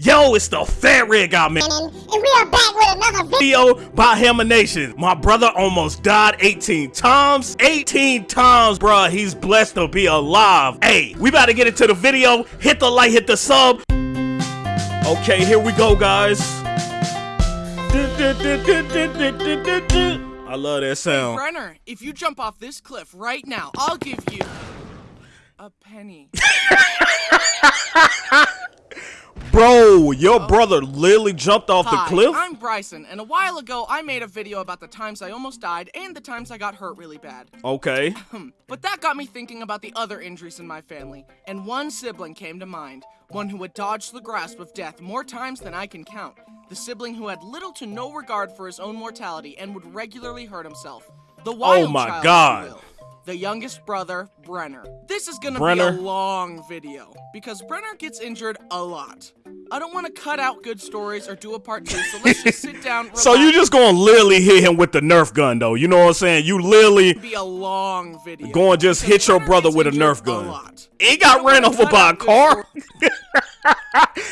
get- Yo, it's the Fat Red Guy man. And we are back with another Video by Hamination. My brother almost died 18 times. 18 times, bruh. He's blessed to be alive. Hey, we about to get into the video. Hit the like, hit the sub. Okay, here we go, guys. I love that sound. Brenner, if you jump off this cliff right now, I'll give you a penny. Bro, your brother literally jumped off the Hi, cliff? I'm Bryson, and a while ago I made a video about the times I almost died and the times I got hurt really bad. Okay. But that got me thinking about the other injuries in my family, and one sibling came to mind. One who had dodged the grasp of death more times than I can count. The sibling who had little to no regard for his own mortality and would regularly hurt himself. The oh wild Oh my child, God. The youngest brother, Brenner. This is gonna Brenner. be a long video because Brenner gets injured a lot. I don't want to cut out good stories or do a part two, so let's just sit down. So you just gonna literally hit him with the Nerf gun, though. You know what I'm saying? You literally be a long video. Go and just hit your Brenner brother with a Nerf gun. lot. he got ran over by a car.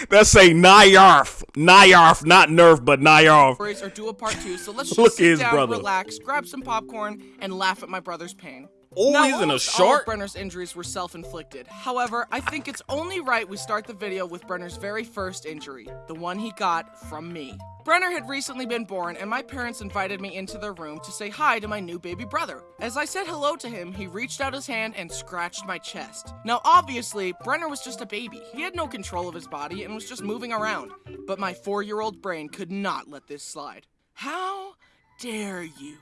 That's a Nyarf. Nyarf, not Nerf, but Nyarf. or do a part two. So let's just Look sit his down, brother. relax, grab some popcorn, and laugh at my brother's pain. Now, in a almost all of. Brenner's injuries were self-inflicted. However, I think it's only right we start the video with Brenner's very first injury, the one he got from me. Brenner had recently been born, and my parents invited me into their room to say hi to my new baby brother. As I said hello to him, he reached out his hand and scratched my chest. Now, obviously, Brenner was just a baby. He had no control of his body and was just moving around. But my four-year-old brain could not let this slide. How dare you?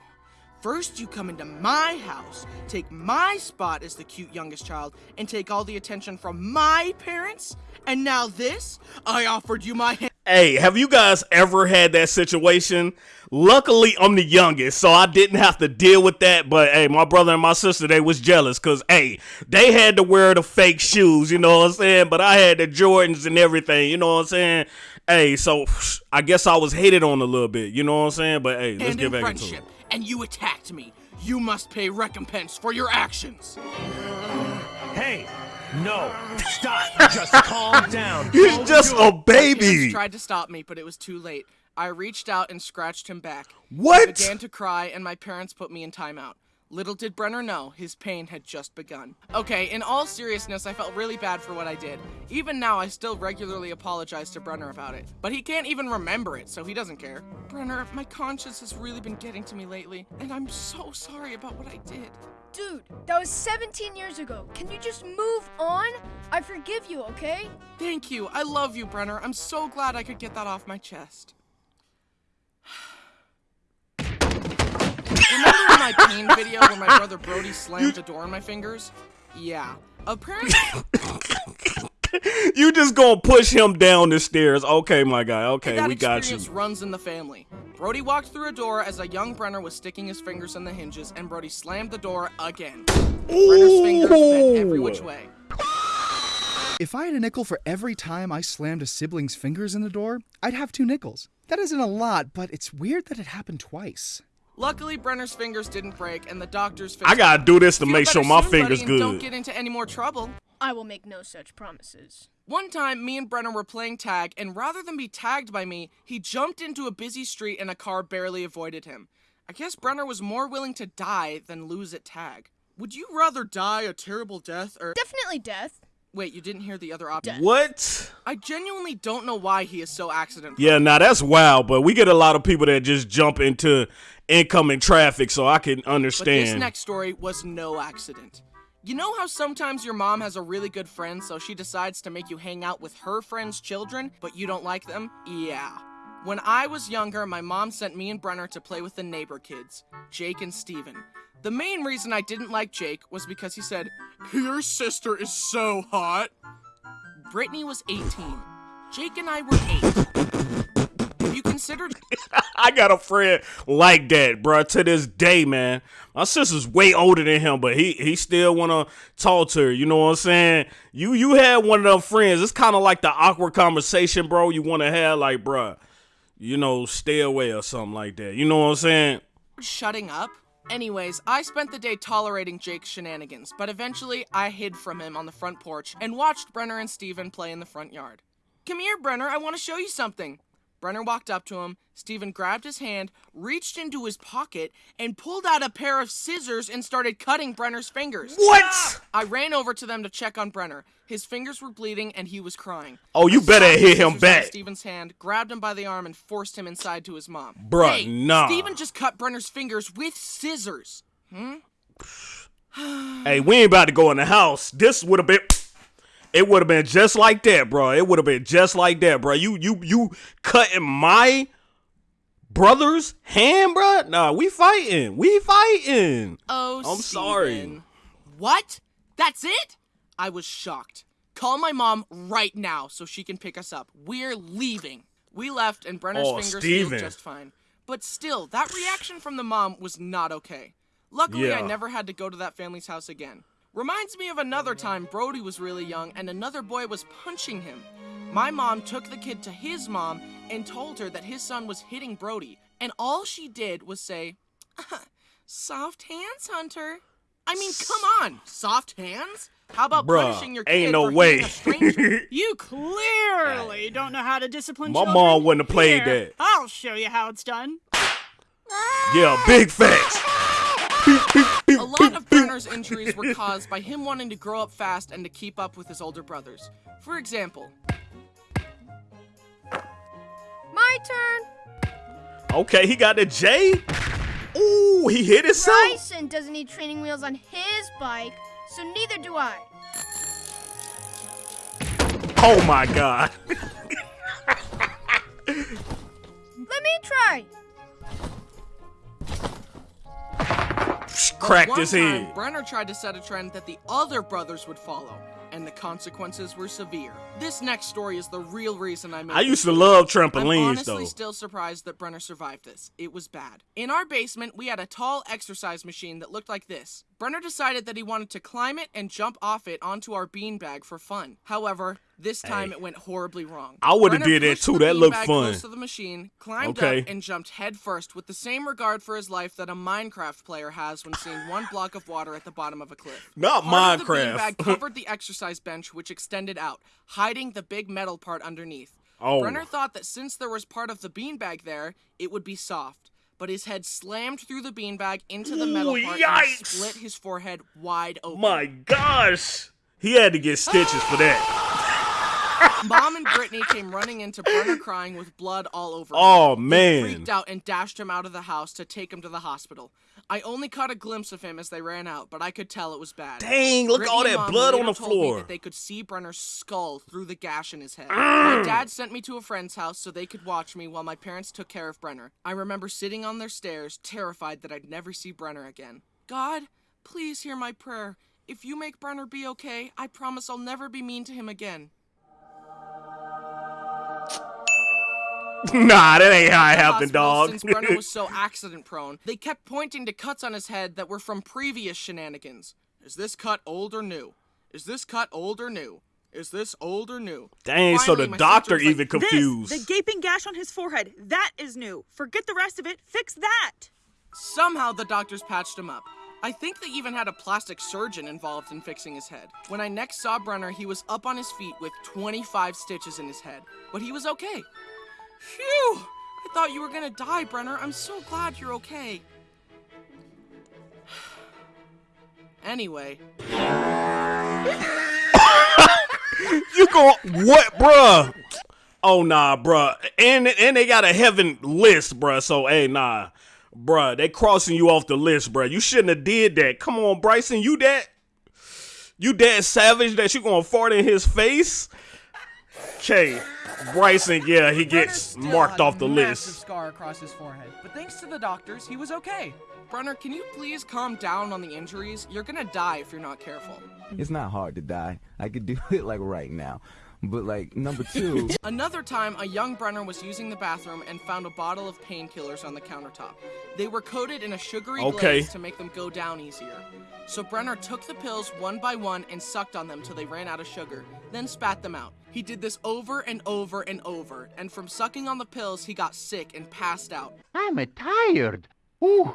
First, you come into my house, take my spot as the cute youngest child, and take all the attention from my parents? And now this? I offered you my hand. Hey, have you guys ever had that situation? Luckily, I'm the youngest, so I didn't have to deal with that. But hey, my brother and my sister, they was jealous because hey, they had to wear the fake shoes, you know what I'm saying? But I had the Jordans and everything, you know what I'm saying? Hey, so I guess I was hated on a little bit, you know what I'm saying? But hey, let's get back into it. And you attacked me. You must pay recompense for your actions. Hey, no, stop. Just calm down. He's Don't just do a it. Parents baby. tried to stop me, but it was too late. I reached out and scratched him back. What? I What? began to cry, and my parents put me in timeout. Little did Brenner know, his pain had just begun. Okay, in all seriousness, I felt really bad for what I did. Even now, I still regularly apologize to Brenner about it. But he can't even remember it, so he doesn't care. Brenner, my conscience has really been getting to me lately, and I'm so sorry about what I did. Dude, that was 17 years ago. Can you just move on? I forgive you, okay? Thank you. I love you, Brenner. I'm so glad I could get that off my chest. Remember in my pain video where my brother Brody slammed the door in my fingers? Yeah. Apparently, You just gonna push him down the stairs. Okay, my guy. Okay, that we got you. experience runs in the family. Brody walked through a door as a young Brenner was sticking his fingers in the hinges, and Brody slammed the door again. Brenner's fingers bent every which way. If I had a nickel for every time I slammed a sibling's fingers in the door, I'd have two nickels. That isn't a lot, but it's weird that it happened twice. Luckily, Brenner's fingers didn't break, and the doctors fixed I gotta do this to make sure my soon, fingers buddy, and Don't get into any more trouble. I will make no such promises. One time, me and Brenner were playing tag, and rather than be tagged by me, he jumped into a busy street and a car barely avoided him. I guess Brenner was more willing to die than lose at tag. Would you rather die a terrible death or. Definitely death. Wait, you didn't hear the other option? What? I genuinely don't know why he is so accident. Yeah, now that's wild, but we get a lot of people that just jump into incoming traffic, so I can But this next story was no accident. You know how sometimes your mom has a really good friend, so she decides to make you hang out with her friend's children, but you don't like them? Yeah. When I was younger, my mom sent me and Brenner to play with the neighbor kids, Jake and Steven. The main reason I didn't like Jake was because he said, Your sister is so hot. Brittany was 18. Jake and I were 8. Have you considered I got a friend like that, bro. To this day, man. My sister's way older than him, but he he still wanna talk to her. You know what I'm saying? You you had one of them friends. It's kind of like the awkward conversation, bro. You wanna have like, bro, you know, stay away or something like that. You know what I'm saying? shutting up? Anyways, I spent the day tolerating Jake's shenanigans, but eventually I hid from him on the front porch and watched Brenner and Steven play in the front yard. Come here, Brenner. I want to show you something. Brenner walked up to him. Steven grabbed his hand, reached into his pocket, and pulled out a pair of scissors and started cutting Brenner's fingers. What? I ran over to them to check on Brenner. His fingers were bleeding and he was crying. Oh, you I better hit him scissors out of back. Steven's hand, grabbed him by the arm, and forced him inside to his mom. Bruh, hey, nah. Steven just cut Brenner's fingers with scissors. Hmm? Hey, we ain't about to go in the house. This would have been. It would have been just like that, bro. It would have been just like that, bro. You you you cutting my brother's hand, bro? Nah, we fighting. We fighting. Oh, I'm sorry. What? That's it? I was shocked. Call my mom right now so she can pick us up. We're leaving. We left and Brenner's Oh, fingers Steven. healed just fine. But still, that reaction from the mom was not okay. Luckily, I never had to go to that family's house again. Reminds me of another time Brody was really young and another boy was punching him. My mom took the kid to his mom and told her that his son was hitting Brody, and all she did was say, uh-huh, Soft hands, Hunter. I mean, come on, soft hands? How about Bruh, punishing your kid ain't no for way. a stranger? You clearly don't know how to discipline My children. mom wouldn't have played Here, that. I'll show you how it's done. Yeah, big facts. A lot of Brenner's injuries were caused by him wanting to grow up fast and to keep up with his older brothers. For example, My turn. Okay, he got the J. Ooh, he hit himself. Bryson doesn't need training wheels on his bike, so neither do I. Oh my god. Let me try. Cracked his time, head. Brenner tried to set a trend that the other brothers would follow, and the consequences were severe. This next story is the real reason I made I used to love I'm honestly though. still surprised that Brenner survived this. It was bad. In our basement, we had a tall exercise machine that looked like this. Brenner decided that he wanted to climb it and jump off it onto our beanbag for fun. However, this time Hey. it went horribly wrong. I would've did that too. That looked fun. Close to the machine, climbed Okay. up, and jumped headfirst with the same regard for his life that a Minecraft player has when seeing one block of water at the bottom of a cliff. Not Part of the beanbag covered the exercise bench, which extended out, hiding the big metal part underneath. Oh. Brenner thought that since there was part of the beanbag there, it would be soft. But his head slammed through the beanbag into the metal Ooh, part and split his forehead wide open. My gosh. He had to get stitches for that. Mom and Brittany came running into Brenner crying with blood all over him. Oh They man. freaked out and dashed him out of the house to take him to the hospital. I only caught a glimpse of him as they ran out, but I could tell it was bad. Dang, look at all that blood on the floor. that they could see Brenner's skull through the gash in his head. My mm. dad sent me to a friend's house so they could watch me while my parents took care of Brenner. I remember sitting on their stairs, terrified that I'd never see Brenner again. God, please hear my prayer. If you make Brenner be okay, I promise I'll never be mean to him again. nah, that ain't how it happened, dog. Since Brenner was so accident prone, they kept pointing to cuts on his head that were from previous shenanigans. Is this cut old or new? Is this cut old or new? Is this old or new? Dang, so the doctor even like, confused. This, the gaping gash on his forehead, that is new. Forget the rest of it. Fix that. Somehow the doctors patched him up. I think they even had a plastic surgeon involved in fixing his head. When I next saw Brenner, he was up on his feet with 25 stitches in his head, but he was okay. Phew! I thought you were gonna die, Brenner. I'm so glad you're okay. Anyway, You go what, bruh? Oh nah, bruh. And and they got a heaven list, bruh. So hey, nah, bruh. They crossing you off the list, bruh. You shouldn't have did that. Come on, Bryson. You that? You that savage that you gonna fart in his face? Okay, Bryson. Yeah, he gets marked off a the massive list. scar across his forehead, but thanks to the doctors, he was okay. Brenner, can you please calm down on the injuries? You're gonna die if you're not careful. It's not hard to die. I could do it like right now. But like number two, Another time, a young Brenner was using the bathroom and found a bottle of painkillers on the countertop. They were coated in a sugary Okay. glaze to make them go down easier. So Brenner took the pills one by one and sucked on them till they ran out of sugar, then spat them out. He did this over and over and over, and from sucking on the pills, he got sick and passed out. I'm tired. Ooh.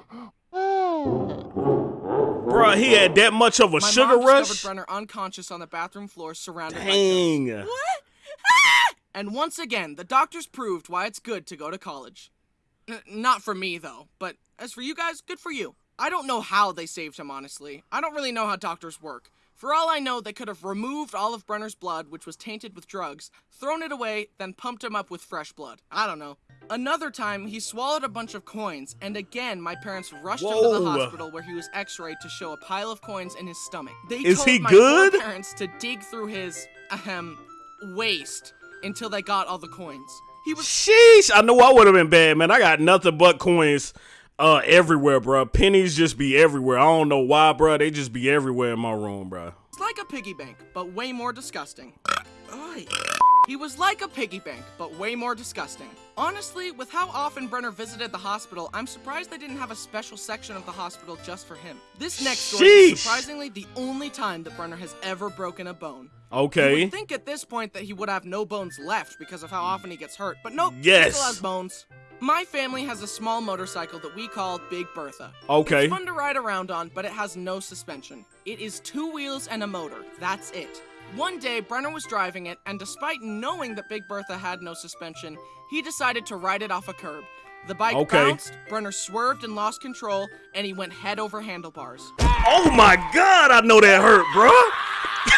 Bruh, he had that much of a My sugar mom rush. Brenner unconscious on the bathroom floor, surrounded by pills. Dang. What? Ah! And once again, the doctors proved why it's good to go to college. N- not for me, though, but as for you guys, good for you. I don't know how they saved him, honestly. I don't really know how doctors work. For all I know, they could have removed all of Brenner's blood, which was tainted with drugs, thrown it away, then pumped him up with fresh blood. I don't know. Another time, he swallowed a bunch of coins, and again, my parents rushed him to the hospital where he was x-rayed to show a pile of coins in his stomach. They Is told he my good? parents to dig through his, ahem, waist until they got all the coins. He was Sheesh, I know I would have been bad, man. I got nothing but coins uh everywhere, bro. Pennies just be everywhere. I don't know why, bro. They just be everywhere in my room, bro. It's like a piggy bank, but way more disgusting. He was like a piggy bank, but way more disgusting. Honestly, with how often Brenner visited the hospital, I'm surprised they didn't have a special section of the hospital just for him. This next story is surprisingly the only time that Brenner has ever broken a bone. Okay. You would think at this point that he would have no bones left because of how often he gets hurt, but nope, he still has bones. My family has a small motorcycle that we call Big Bertha. Okay. It's fun to ride around on, but it has no suspension. It is two wheels and a motor. That's it. One day, Brenner was driving it, and despite knowing that Big Bertha had no suspension, he decided to ride it off a curb. The bike Okay. bounced, Brenner swerved and lost control, and he went head over handlebars. Oh my god, I know that hurt, bro.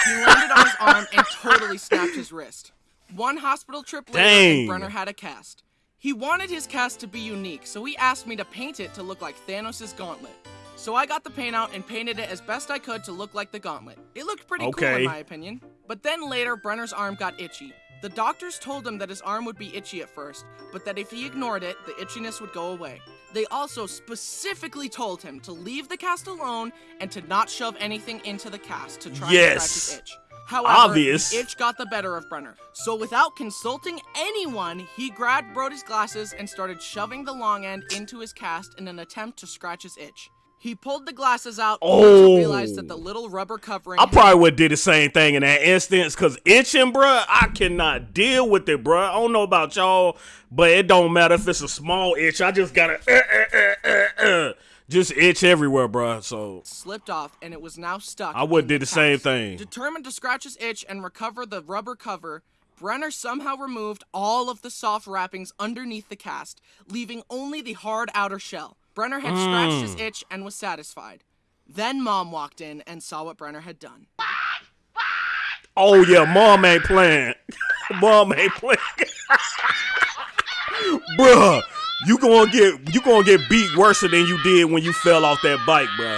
He landed on his arm and totally snapped his wrist. One hospital trip later, Brenner had a cast. He wanted his cast to be unique, so he asked me to paint it to look like Thanos' gauntlet. So I got the paint out and painted it as best I could to look like the gauntlet. It looked pretty cool in my opinion. But then later, Brenner's arm got itchy. The doctors told him that his arm would be itchy at first, but that if he ignored it, the itchiness would go away. They also specifically told him to leave the cast alone and to not shove anything into the cast to try Yes. and scratch his itch. However, Obvious. itch got the better of Brenner. So without consulting anyone, he grabbed Brody's glasses and started shoving the long end into his cast in an attempt to scratch his itch. He pulled the glasses out Oh. to realize that the little rubber covering I probably would did the same thing in that instance, cause itching, bruh, I cannot deal with it, bruh. I don't know about y'all, but it don't matter if it's a small itch. I just gotta uh, uh, uh, uh, uh, just itch everywhere, bro. So slipped off and it was now stuck. I would did the same thing. Determined to scratch his itch and recover the rubber cover, Brenner somehow removed all of the soft wrappings underneath the cast, leaving only the hard outer shell. Brenner had scratched his Mm. itch and was satisfied. Then mom walked in and saw what Brenner had done. Oh yeah, mom ain't playing. mom ain't playing. bruh, you gonna get you gonna get beat worse than you did when you fell off that bike, bro.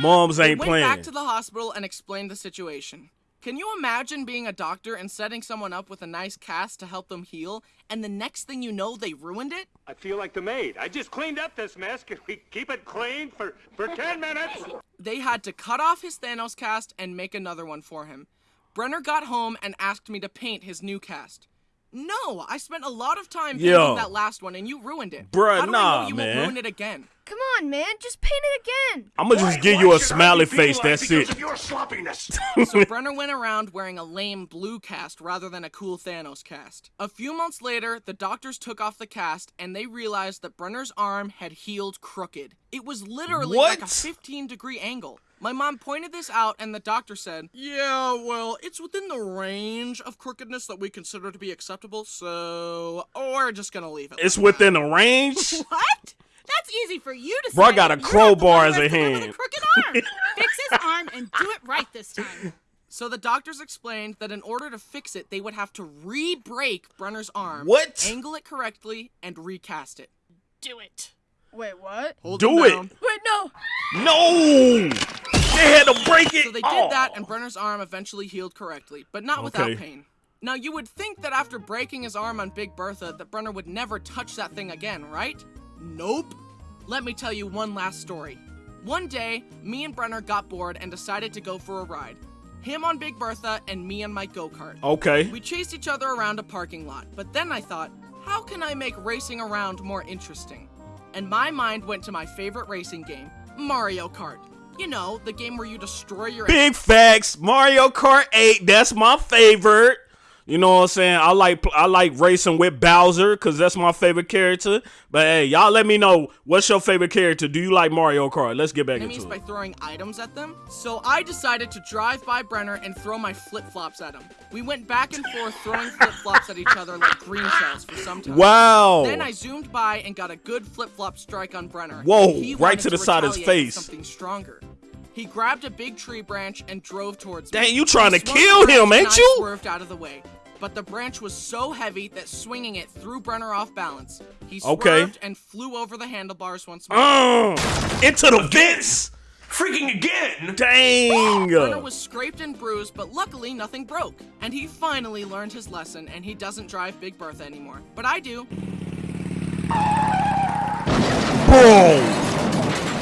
Moms They ain't went playing. back to the hospital and explained the situation. Can you imagine being a doctor and setting someone up with a nice cast to help them heal, and the next thing you know, they ruined it? I feel like the maid. I just cleaned up this mess. Can we keep it clean for, for 10 minutes? They had to cut off his Thanos cast and make another one for him. Brenner got home and asked me to paint his new cast. No, I spent a lot of time painting Yo. that last one and you ruined it. Bruh, How do I know you man. won't ruin it again? Come on, man, just paint it again. I'm gonna just give you a smiley face. That's it. your sloppiness. so Brenner went around wearing a lame blue cast rather than a cool Thanos cast. A few months later, the doctors took off the cast and they realized that Brenner's arm had healed crooked. It was literally like a 15 degree angle. My mom pointed this out and the doctor said, Yeah, well, it's within the range of crookedness that we consider to be acceptable, so we're just gonna leave it. It's within the range. What? That's easy for you to Bro, I say. got a You're not the crowbar as a has to live with hand. crooked arm. Fix his arm and do it right this time. So the doctors explained that in order to fix it, they would have to re-break Brenner's arm, What? angle it correctly, and recast it. Do it. Wait, what? Hold Do it. down. Wait, no. No, they had to break it. So they did Oh. that, and Brenner's arm eventually healed correctly, but not without Okay. pain. Now you would think that after breaking his arm on Big Bertha, that Brenner would never touch that thing again, right? Nope. Let me tell you one last story. One day, me and Brenner got bored and decided to go for a ride. Him on Big Bertha and me on my go-kart. Okay. We chased each other around a parking lot, but then I thought, how can I make racing around more interesting? And my mind went to my favorite racing game, Mario Kart. You know, the game where you destroy your Big facts. Mario Kart 8. That's my favorite. You know what I'm saying? I like I like racing with Bowser because that's my favorite character. But hey, y'all let me know what's your favorite character. Do you like Mario Kart? Let's get back enemies into by it. throwing items at them. So I decided to drive by Brenner and throw my flip-flops at him. We went back and forth throwing flip-flops at each other like green shells for some time. Wow. Then I zoomed by and got a good flip-flop strike on Brenner. Whoa, right to the side of his face. Something stronger. He grabbed a big tree branch and drove towards me. Dang, you trying to kill him, ain't I you? swerved out of the way. But the branch was so heavy that swinging it threw Brenner off balance. He swerved Okay. and flew over the handlebars once more. Uh, into the vents. Freaking again! Dang. Brenner was scraped and bruised, but luckily nothing broke. And he finally learned his lesson, and he doesn't drive Big Bertha anymore. But I do. Boom.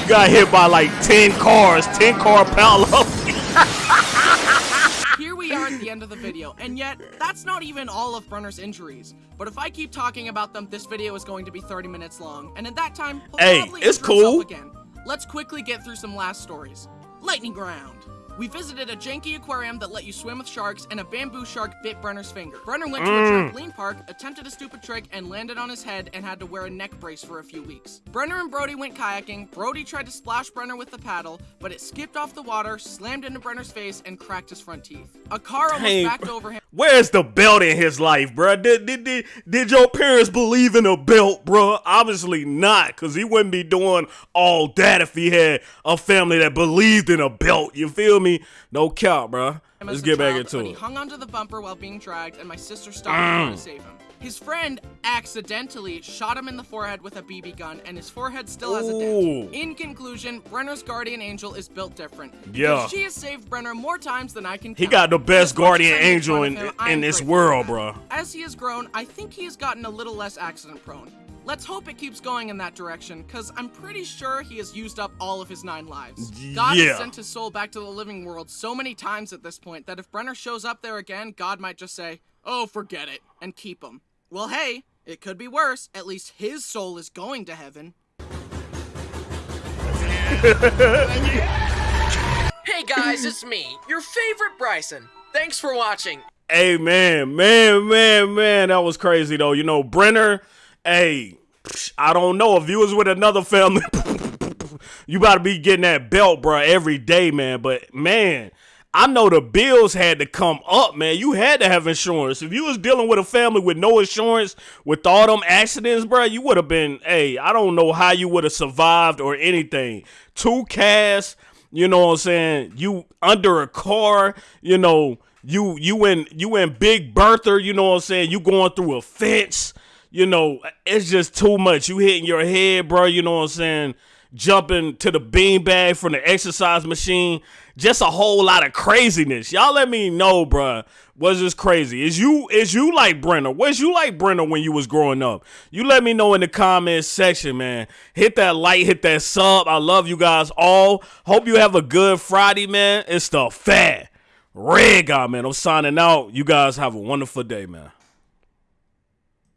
You got hit by like 10 cars, 10 car parallel. Here we are at the end of the video, and yet, that's not even all of Brenner's injuries. But if I keep talking about them, this video is going to be 30 minutes long, and at that time, he'll Hey, probably it's cool. Again. Let's quickly get through some last stories. Lightning Ground. We visited a janky aquarium that let you swim with sharks, and a bamboo shark bit Brenner's finger. Brenner went to Mm. a trampoline park, attempted a stupid trick, and landed on his head and had to wear a neck brace for a few weeks. Brenner and Brody went kayaking. Brody tried to splash Brenner with the paddle, but it skipped off the water, slammed into Brenner's face, and cracked his front teeth. A car almost Dang, backed over him. Where's the belt in his life, bruh? Did, did, did, did your parents believe in a belt, bruh? Obviously not, because he wouldn't be doing all that if he had a family that believed in a belt. You feel me? No count, bruh. him Let's get back into but he it. hung onto the bumper while being dragged, and my sister stopped Mm. to save him. His friend accidentally shot him in the forehead with a BB gun, and his forehead still has a Ooh. dent. In conclusion, Brenner's guardian angel is built different. Yeah. She has saved Brenner more times than I can count. He got the best As much as guardian angel in, him, in I'm this world, bruh. As he has grown, I think he has gotten a little less accident prone. Let's hope it keeps going in that direction, because I'm pretty sure he has used up all of his nine lives. God Yeah. has sent his soul back to the living world so many times at this point that if Brenner shows up there again, God might just say, oh, forget it, and keep him. Well, hey, it could be worse. At least his soul is going to heaven. Hey guys, it's me, your favorite Bryson. Thanks for watching. Hey man, man, man, man, that was crazy though. You know, Brenner, hey, I don't know if you was with another family, you about to be getting that belt, bro, every day, man. But man, I know the bills had to come up, man. You had to have insurance. If you was dealing with a family with no insurance, with all them accidents, bruh, you would have been, hey, I don't know how you would have survived or anything. Two casts, you know what I'm saying? You under a car, you know, you you in you in Big Bertha, you know what I'm saying? You going through a fence, you know, it's just too much. You hitting your head, bro, you know what I'm saying? Jumping to the beanbag from the exercise machine. Just a whole lot of craziness. Y'all let me know, bruh. Was this crazy? Is you is you like Brenner? Was you like Brenner when you was growing up? You let me know in the comments section, man. Hit that like, hit that sub. I love you guys all. Hope you have a good Friday, man. It's the fat red guy, man. I'm signing out. You guys have a wonderful day, man.